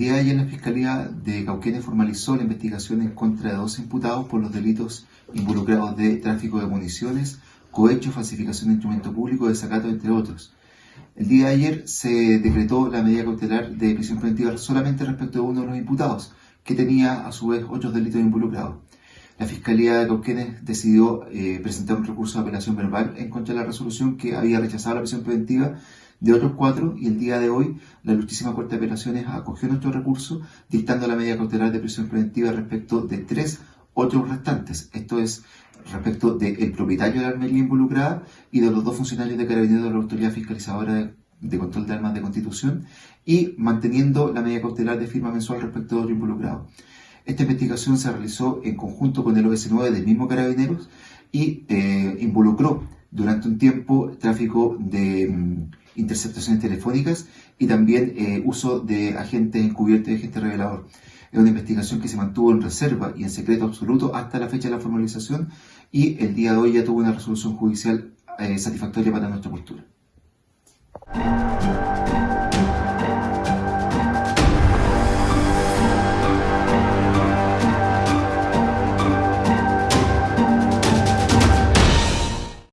de Cauquenes formalizó la investigación en contra de dos imputados por los delitos involucrados de tráfico de municiones, cohecho, falsificación de instrumento público, desacato, entre otros. El día de ayer se decretó la medida cautelar de prisión preventiva solamente respecto de uno de los imputados, que tenía a su vez otros delitos involucrados. La Fiscalía de Cauquenes decidió eh, presentar un recurso de apelación verbal en contra de la resolución que había rechazado la prisión preventiva de otros cuatro y el día de hoy la Justísima Corte de Apelaciones acogió nuestro recurso dictando la medida cautelar de prisión preventiva respecto de tres otros restantes. Esto es respecto del propietario de la armería involucrada y de los dos funcionarios de carabineros de la Autoridad Fiscalizadora de, Control de Armas de Constitución y manteniendo la medida cautelar de firma mensual respecto de otro involucrado. Esta investigación se realizó en conjunto con el OS9 del mismo Carabineros y eh, involucró durante un tiempo tráfico de mm, interceptaciones telefónicas y también eh, uso de agentes encubiertos y agentes revelador. Es una investigación que se mantuvo en reserva y en secreto absoluto hasta la fecha de la formalización y el día de hoy ya tuvo una resolución judicial eh, satisfactoria para nuestra postura.